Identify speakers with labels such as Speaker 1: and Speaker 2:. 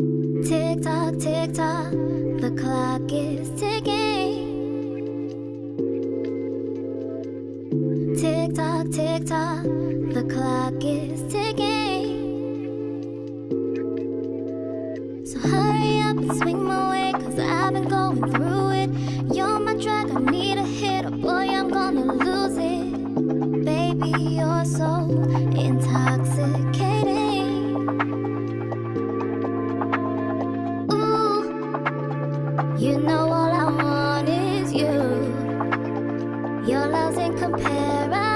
Speaker 1: Tick tock, tick tock, the clock is ticking. Tick tock, tick tock, the clock is ticking. So hurry up and swing my way, cause I've been going through it. You're my drug, I need a hit, or boy, I'm gonna lose it. Baby, you're so. You know all I want is you. Your love's incomparable.